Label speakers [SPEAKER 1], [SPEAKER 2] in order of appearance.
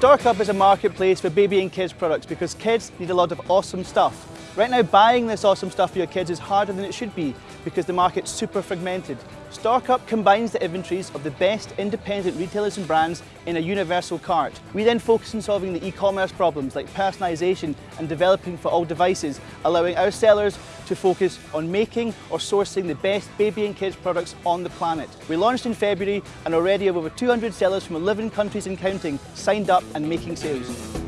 [SPEAKER 1] StoreCup is a marketplace for baby and kids products because kids need a lot of awesome stuff. Right now, buying this awesome stuff for your kids is harder than it should be because the market's super fragmented. StoreCup combines the inventories of the best independent retailers and brands in a universal cart. We then focus on solving the e-commerce problems like personalisation and developing for all devices, allowing our sellers to focus on making or sourcing the best baby and kids products on the planet. We launched in February and already have over 200 sellers from 11 countries and counting signed up and making sales.